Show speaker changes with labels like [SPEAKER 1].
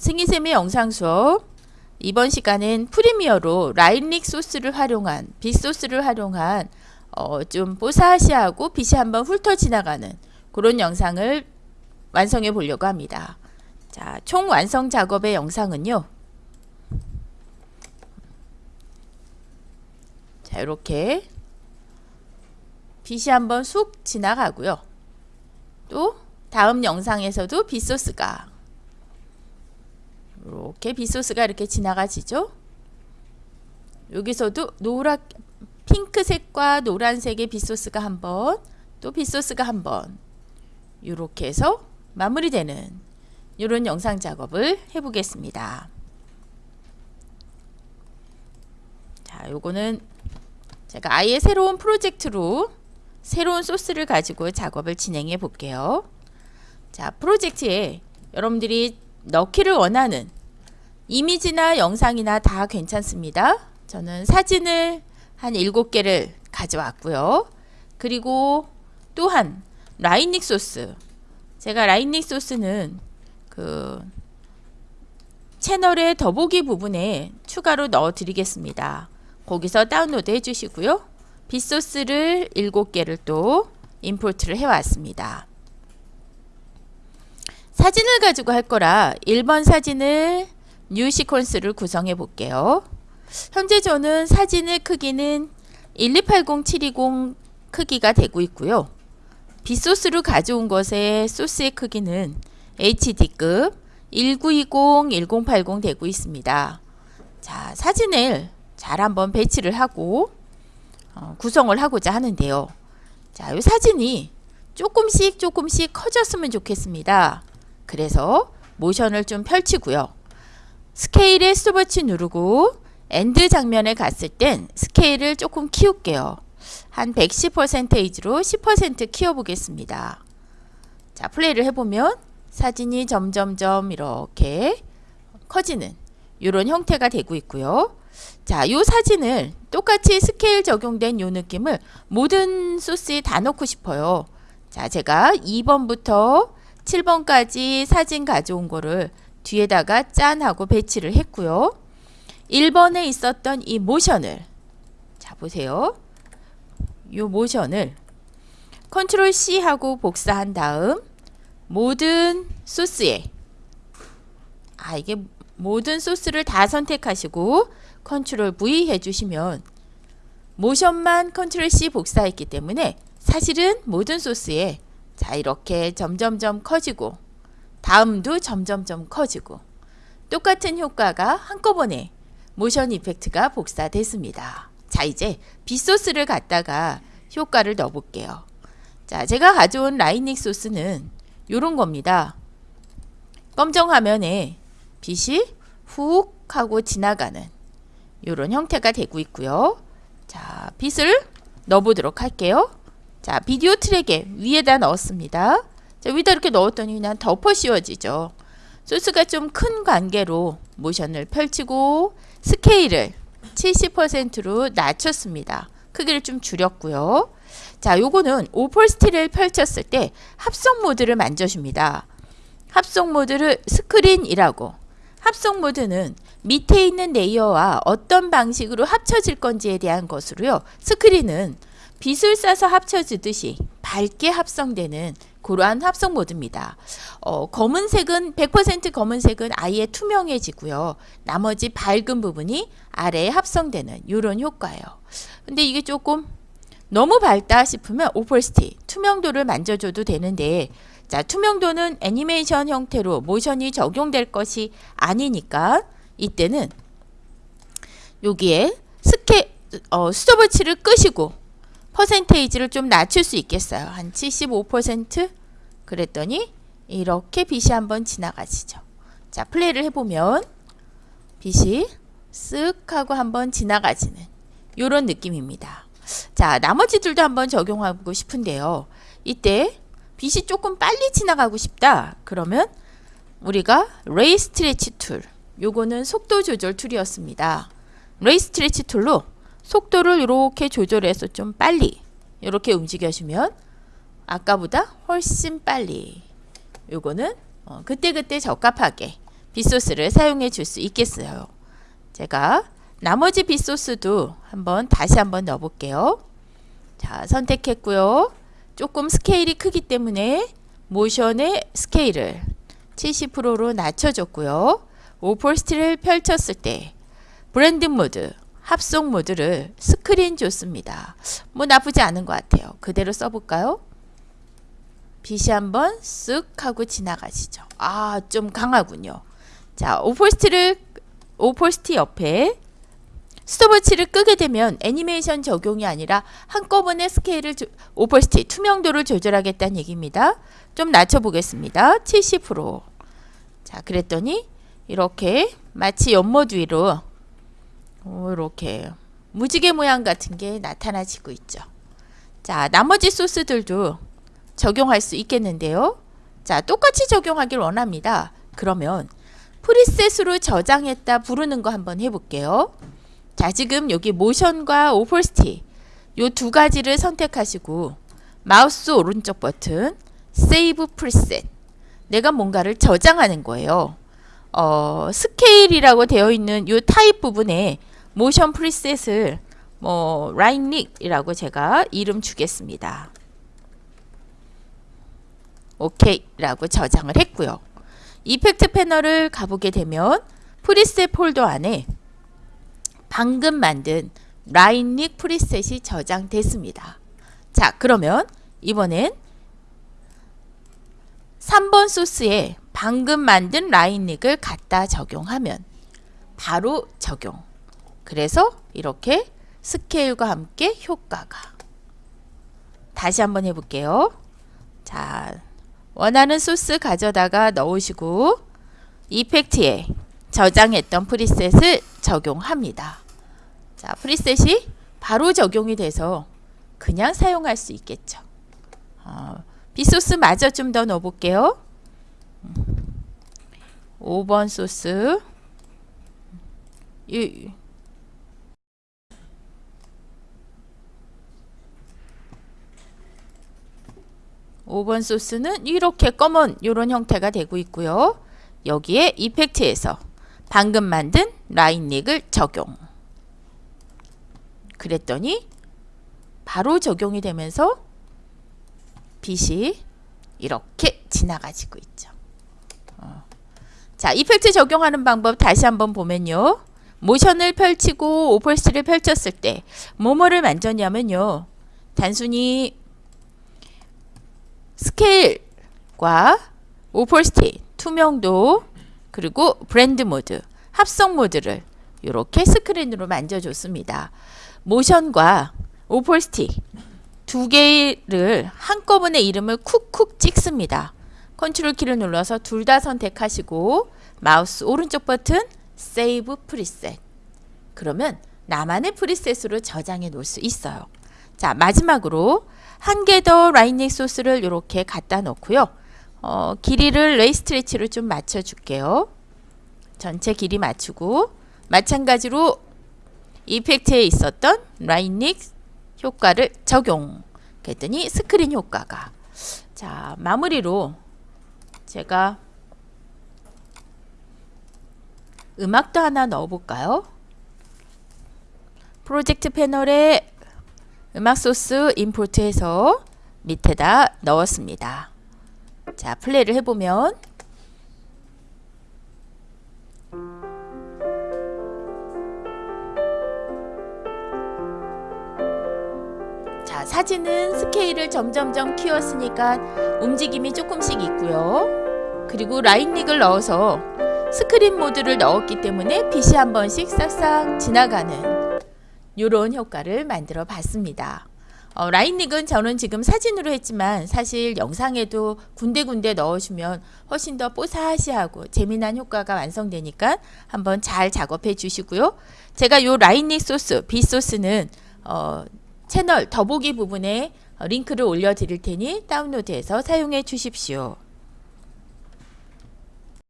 [SPEAKER 1] 승희쌤의 영상 수업 이번 시간은 프리미어로 라인릭 소스를 활용한 빗소스를 활용한 어, 좀 뽀사시하고 빛이 한번 훑어 지나가는 그런 영상을 완성해 보려고 합니다. 자, 총 완성 작업의 영상은요. 자, 이렇게 빛이 한번 쑥 지나가고요. 또 다음 영상에서도 빗소스가 이렇게 빗소스가 이렇게 지나가지죠. 여기서도 노랗 핑크색과 노란색의 빗소스가 한번 또 빗소스가 한번 이렇게 해서 마무리되는 이런 영상 작업을 해보겠습니다. 자, 요거는 제가 아예 새로운 프로젝트로 새로운 소스를 가지고 작업을 진행해 볼게요. 자, 프로젝트에 여러분들이 넣기를 원하는 이미지나 영상이나 다 괜찮습니다. 저는 사진을 한 7개를 가져왔고요. 그리고 또한 라인닉 소스 제가 라인닉 소스는 그 채널의 더보기 부분에 추가로 넣어 드리겠습니다. 거기서 다운로드 해 주시고요. 빛 소스를 7개를 또 import를 해왔습니다. 사진을 가지고 할 거라 1번 사진을 new sequence를 구성해 볼게요. 현재 저는 사진의 크기는 1280720 크기가 되고 있고요. 빛 소스로 가져온 것의 소스의 크기는 HD급 1920-1080 되고 있습니다. 자, 사진을 잘 한번 배치를 하고 어, 구성을 하고자 하는데요. 자, 이 사진이 조금씩 조금씩 커졌으면 좋겠습니다. 그래서 모션을 좀 펼치고요. 스케일에 스톱워치 누르고 end 장면에 갔을 땐 스케일을 조금 키울게요. 한 110%로 10% 키워보겠습니다. 자, 플레이를 해보면 사진이 점점점 이렇게 커지는 이런 형태가 되고 있고요. 자, 이 사진을 똑같이 스케일 적용된 이 느낌을 모든 소스에 다 넣고 싶어요. 자, 제가 2번부터 7번까지 사진 가져온 거를 뒤에다가 짠 하고 배치를 했고요. 1번에 있었던 이 모션을 자 보세요. 이 모션을 control C 하고 복사한 다음 모든 소스에 아 이게 모든 소스를 다 선택하시고 control V 해주시면 모션만 control C 복사했기 때문에 사실은 모든 소스에 자 이렇게 점점점 커지고 다음도 점점점 커지고 똑같은 효과가 한꺼번에 모션 effect가 복사됐습니다. 자 이제 빗소스를 갖다가 효과를 넣어 볼게요. 자 제가 가져온 라인닉 소스는 이런 겁니다. 검정 화면에 빛이 훅 하고 지나가는 이런 형태가 되고 있고요. 자 빛을 넣어보도록 할게요. 자 비디오 트랙에 위에다 넣었습니다. 자, 위에다 이렇게 넣었더니 그냥 덮어 씌워지죠. 소스가 좀 큰 관계로 모션을 펼치고 스케일을 70%로 낮췄습니다. 크기를 좀 줄였고요. 자, 요거는 opacity를 펼쳤을 때 합성 모드를 만져줍니다. 합성 모드를 스크린이라고 합성 모드는 밑에 있는 레이어와 어떤 방식으로 합쳐질 건지에 대한 것으로요. 스크린은 빛을 쏴서 합쳐지듯이 밝게 합성되는 그러한 합성 모드입니다. 어, 검은색은 100% 검은색은 아예 투명해지고요. 나머지 밝은 부분이 아래에 합성되는 이런 효과예요. 근데 이게 조금 너무 밝다 싶으면 오폴스티 투명도를 만져줘도 되는데 자 투명도는 애니메이션 형태로 모션이 적용될 것이 아니니까 이때는 여기에 스케 어, 스톱워치를 끄시고 퍼센테이지를 좀 낮출 수 있겠어요. 한 75% 그랬더니 이렇게 빛이 한번 지나가시죠. 자 플레이를 해보면 빛이 쓱 하고 한번 지나가지는 이런 느낌입니다. 자 나머지들도 한번 적용하고 싶은데요. 이때 빛이 조금 빨리 지나가고 싶다. 그러면 우리가 rate stretch tool 요거는 속도 조절 tool이었습니다. rate stretch tool로 속도를 이렇게 조절해서 좀 빨리 이렇게 움직여주면 아까보다 훨씬 빨리 요거는 어, 그때그때 적합하게 빗소스를 사용해 줄 수 있겠어요. 제가 나머지 빗소스도 한번 다시 한번 넣어 볼게요. 자, 선택했고요. 조금 스케일이 크기 때문에 모션의 스케일을 70%로 낮춰줬고요. 오폴스티를 펼쳤을 때 blend mode, 합성 모드를 스크린 줬습니다. 뭐 나쁘지 않은 것 같아요. 그대로 써볼까요? 빛이 한번 쓱 하고 지나가시죠. 아, 좀 강하군요. 자, opacity를 opacity 옆에 스톱워치를 끄게 되면 애니메이션 적용이 아니라 한꺼번에 스케일을 조, opacity 투명도를 조절하겠다는 얘기입니다. 좀 낮춰보겠습니다. 70% 자, 그랬더니 이렇게 마치 연못 위로 이렇게 무지개 모양 같은 게 나타나지고 있죠. 자, 나머지 소스들도 적용할 수 있겠는데요. 자, 똑같이 적용하길 원합니다. 그러면 프리셋으로 저장했다 부르는 거 한번 해볼게요. 자 지금 여기 모션과 오폴스티 요 두 가지를 선택하시고 마우스 오른쪽 버튼 save preset 내가 뭔가를 저장하는 거예요. 어, 스케일이라고 되어 있는 요 타입 부분에 모션 preset을 뭐 라인릭이라고 제가 이름 주겠습니다. 오케이라고 저장을 했고요. effect 패널을 가보게 되면 preset 폴더 안에 방금 만든 라인릭 preset이 저장됐습니다. 자 그러면 이번엔 3번 소스에 방금 만든 라인릭을 갖다 적용하면 바로 적용 그래서 이렇게 스케일과 함께 효과가 다시 한번 해볼게요. 자 원하는 소스 가져다가 넣으시고 이펙트에 저장했던 프리셋을 적용합니다. 자, 프리셋이 바로 적용이 돼서 그냥 사용할 수 있겠죠. 어, 비소스 마저 좀 더 넣어볼게요. 5번 소스 이, 5번 소스는 이렇게 검은 이런 형태가 되고 있고요. 여기에 이펙트에서 방금 만든 라인릭을 적용. 그랬더니 바로 적용이 되면서 빛이 이렇게 지나가지고 있죠. 어. 자, 이펙트 적용하는 방법 다시 한번 보면요. 모션을 펼치고 오펄스를 펼쳤을 때 뭐뭐를 만졌냐면요. 단순히 스케일과 opacity, 투명도, 그리고 blend mode, 합성 모드를 이렇게 스크린으로 만져줬습니다. 모션과 opacity 두 개를 한꺼번에 이름을 쿡쿡 찍습니다. 컨트롤 키를 눌러서 둘 다 선택하시고 마우스 오른쪽 버튼 save preset 그러면 나만의 preset으로 저장해 놓을 수 있어요. 자 마지막으로 한 개 더 light leak 소스를 이렇게 갖다 놓고요. 어, 길이를 rate stretch로 좀 맞춰 줄게요. 전체 길이 맞추고 마찬가지로 effect에 있었던 light leak 효과를 적용 그랬더니 스크린 효과가 자 마무리로 제가 음악도 하나 넣어볼까요? 프로젝트 패널에 음악 소스 임포트해서 밑에다 넣었습니다. 자 플레이를 해보면 자 사진은 스케일을 점점점 키웠으니까 움직임이 조금씩 있고요. 그리고 라인릭을 넣어서 스크린 모드를 넣었기 때문에 빛이 한 번씩 싹싹 지나가는 이런 효과를 만들어 봤습니다. 어, light leak은 저는 지금 사진으로 했지만 사실 영상에도 군데군데 넣어주면 훨씬 더 뽀사시하고 재미난 효과가 완성되니까 한번 잘 작업해 주시고요. 제가 요 light leak 소스, B 소스는 어, 채널 더보기 부분에 링크를 올려드릴 테니 다운로드해서 사용해 주십시오.